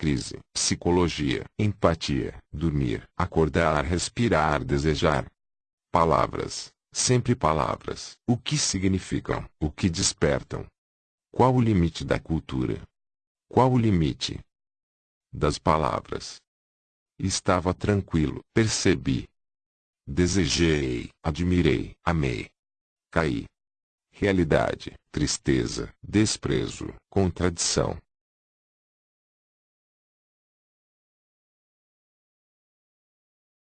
crise, psicologia, empatia, dormir, acordar, respirar, desejar. Palavras, sempre palavras. O que significam? O que despertam? Qual o limite da cultura? Qual o limite das palavras? Estava tranquilo, percebi. Desejei, admirei, amei. Caí. Realidade, tristeza, desprezo, contradição,